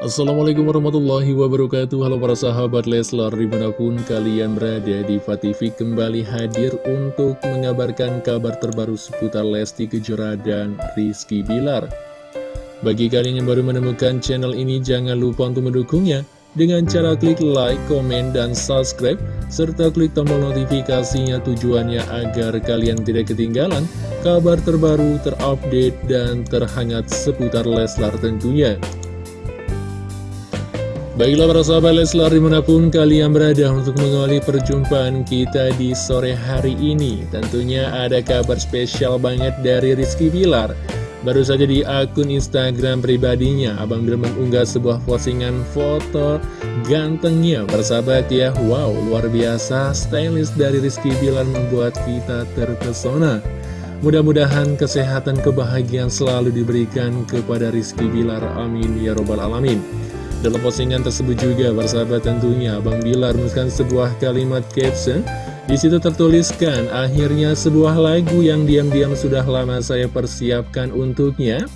Assalamualaikum warahmatullahi wabarakatuh. Halo para sahabat Leslar di mana pun kalian berada di TV kembali hadir untuk mengabarkan kabar terbaru seputar Lesti Kejora dan Rizky Bilar. Bagi kalian yang baru menemukan channel ini jangan lupa untuk mendukungnya. Dengan cara klik like, komen, dan subscribe serta klik tombol notifikasinya tujuannya agar kalian tidak ketinggalan kabar terbaru, terupdate, dan terhangat seputar Leslar tentunya Baiklah para sahabat Leslar di mana pun kalian berada untuk mengawali perjumpaan kita di sore hari ini Tentunya ada kabar spesial banget dari Rizky Bilar. Baru saja di akun Instagram pribadinya Abang Bil mengunggah sebuah postingan foto gantengnya. Bersahabat ya, wow luar biasa stylist dari Rizky Bilar membuat kita terpesona. Mudah-mudahan kesehatan kebahagiaan selalu diberikan kepada Rizky Bilar Amin Ya Robbal Alamin dalam postingan tersebut juga, bersahabat tentunya, Bang Bilar menuliskan sebuah kalimat caption. Di situ tertuliskan, akhirnya sebuah lagu yang diam-diam sudah lama saya persiapkan untuknya.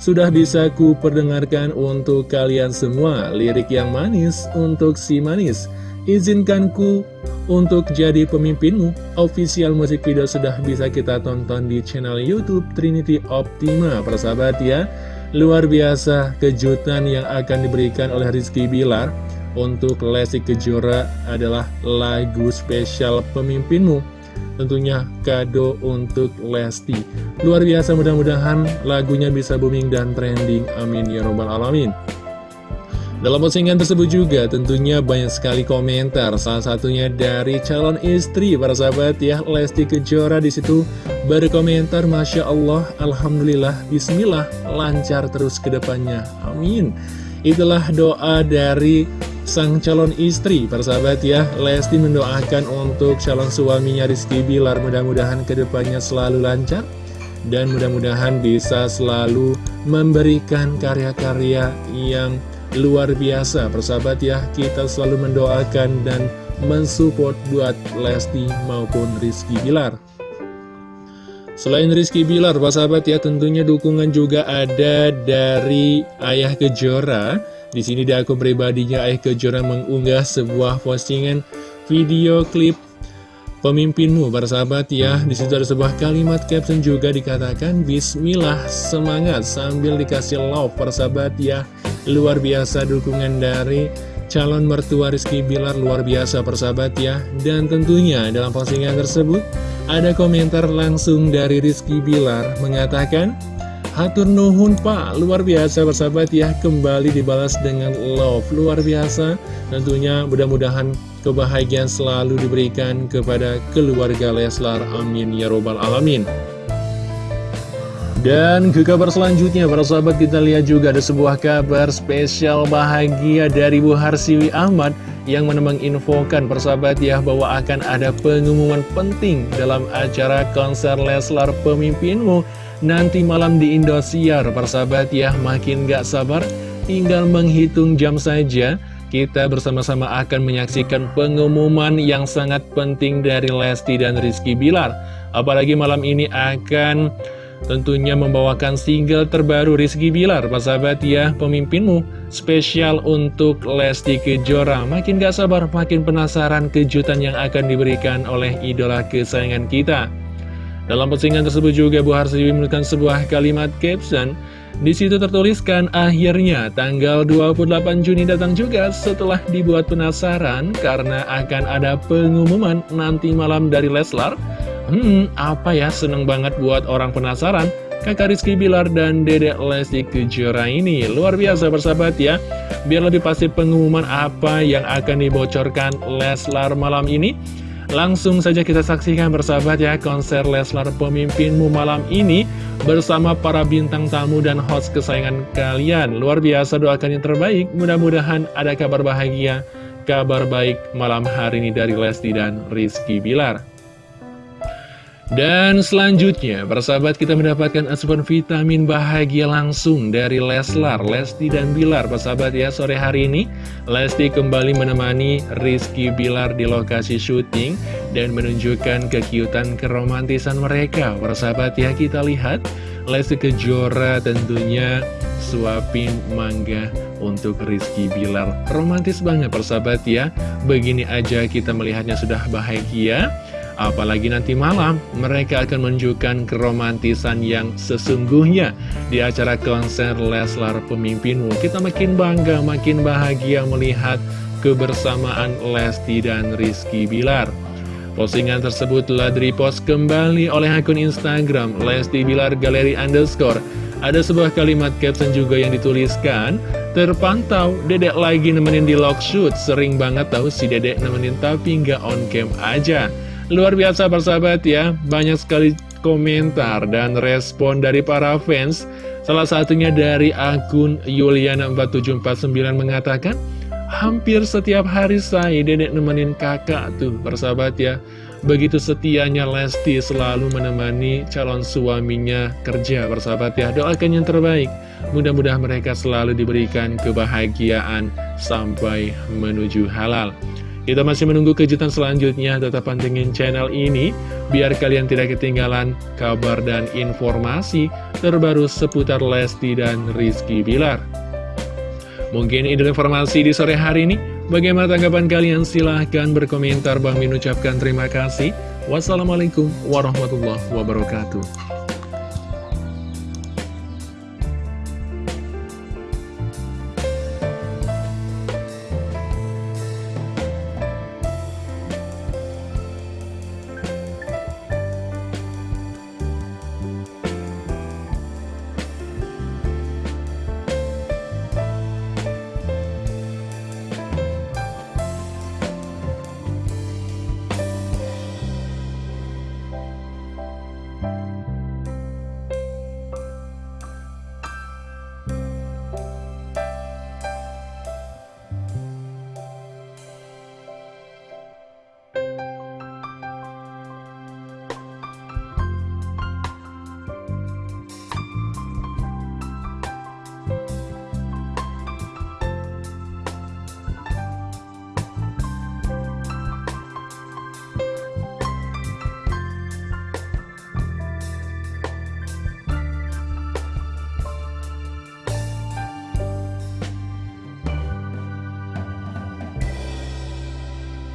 Sudah bisa ku perdengarkan untuk kalian semua, lirik yang manis untuk si manis. Izinkan ku untuk jadi pemimpinmu. Official musik video sudah bisa kita tonton di channel Youtube Trinity Optima, persahabat ya. Luar biasa kejutan yang akan diberikan oleh Rizky Bilar untuk Lesti Kejora adalah lagu spesial pemimpinmu. Tentunya kado untuk Lesti. Luar biasa mudah-mudahan lagunya bisa booming dan trending. Amin ya robbal alamin. Dalam postingan tersebut juga tentunya banyak sekali komentar, salah satunya dari calon istri para sahabat ya Lesti Kejora di situ berkomentar Masya Allah, Alhamdulillah, Bismillah, lancar terus ke depannya, amin. Itulah doa dari sang calon istri para sahabat ya Lesti mendoakan untuk calon suaminya Rizky Bilar mudah-mudahan ke depannya selalu lancar dan mudah-mudahan bisa selalu memberikan karya-karya yang luar biasa persahabat ya kita selalu mendoakan dan mensupport buat Lesti maupun Rizky Bilar Selain Rizky Bilar, sahabat ya tentunya dukungan juga ada dari Ayah Kejora. Di sini di akun pribadinya Ayah Kejora mengunggah sebuah postingan video klip pemimpinmu para sahabat ya. Di situ ada sebuah kalimat caption juga dikatakan Bismillah semangat sambil dikasih love para sahabat ya. Luar biasa dukungan dari calon mertua Rizky Bilar luar biasa persahabat ya. Dan tentunya dalam postingan tersebut ada komentar langsung dari Rizky Bilar mengatakan Hatur Nuhun Pak, luar biasa persahabat ya. Kembali dibalas dengan love, luar biasa. Tentunya mudah-mudahan kebahagiaan selalu diberikan kepada keluarga Leslar. Amin. Ya Robbal Alamin. Dan ke kabar selanjutnya, para sahabat kita lihat juga ada sebuah kabar spesial bahagia dari Bu Harsiwi Ahmad yang menemang infokan persahabat ya bahwa akan ada pengumuman penting dalam acara konser Leslar Pemimpinmu nanti malam di Indosiar. Persahabat ya, makin gak sabar, tinggal menghitung jam saja. Kita bersama-sama akan menyaksikan pengumuman yang sangat penting dari Lesti dan Rizky Bilar. Apalagi malam ini akan tentunya membawakan single terbaru Rizky Bilar, Pak sahabat ya, pemimpinmu, spesial untuk Lesti Kejora. Makin gak sabar, makin penasaran kejutan yang akan diberikan oleh idola kesayangan kita. Dalam postingan tersebut juga Bu Harsiwi menuliskan sebuah kalimat caption, di situ tertuliskan akhirnya tanggal 28 Juni datang juga setelah dibuat penasaran karena akan ada pengumuman nanti malam dari Leslar. Hmm, apa ya, seneng banget buat orang penasaran. Kakak Rizky Bilar dan Dedek Lesti Kejora ini luar biasa bersahabat ya. Biar lebih pasti pengumuman apa yang akan dibocorkan Leslar malam ini Langsung saja kita saksikan bersahabat ya konser Leslar pemimpinmu malam ini Bersama para bintang tamu dan host kesayangan kalian. Luar biasa doakan yang terbaik. Mudah-mudahan ada kabar bahagia Kabar baik malam hari ini dari Lesti dan Rizky Bilar dan selanjutnya, persahabat kita mendapatkan asupan vitamin bahagia langsung dari Leslar, Lesti dan Bilar. Persahabat ya, sore hari ini Lesti kembali menemani Rizky Bilar di lokasi syuting dan menunjukkan kekiutan keromantisan mereka. Persahabat ya, kita lihat Lesti Kejora tentunya suapin mangga untuk Rizky Bilar. Romantis banget persahabat ya. Begini aja kita melihatnya sudah bahagia. Apalagi nanti malam mereka akan menunjukkan keromantisan yang sesungguhnya di acara konser Leslar Pemimpinmu. Kita makin bangga, makin bahagia melihat kebersamaan Lesti dan Rizky Bilar. Postingan tersebut telah direpost kembali oleh akun Instagram Lesti Bilar Galeri Underscore. Ada sebuah kalimat caption juga yang dituliskan, Terpantau, dedek lagi nemenin di log shoot, sering banget tahu si dedek nemenin tapi nggak on cam aja. Luar biasa persahabat ya, banyak sekali komentar dan respon dari para fans. Salah satunya dari akun Yuliana4749 mengatakan, Hampir setiap hari saya dedek nemenin kakak tuh persahabat ya. Begitu setianya Lesti selalu menemani calon suaminya kerja persahabat ya. Doakan yang terbaik. Mudah-mudahan mereka selalu diberikan kebahagiaan sampai menuju halal. Kita masih menunggu kejutan selanjutnya, tetap pantengin channel ini, biar kalian tidak ketinggalan kabar dan informasi terbaru seputar Lesti dan Rizky Bilar. Mungkin ini informasi di sore hari ini, bagaimana tanggapan kalian? Silahkan berkomentar, Bang Min ucapkan terima kasih. Wassalamualaikum warahmatullahi wabarakatuh.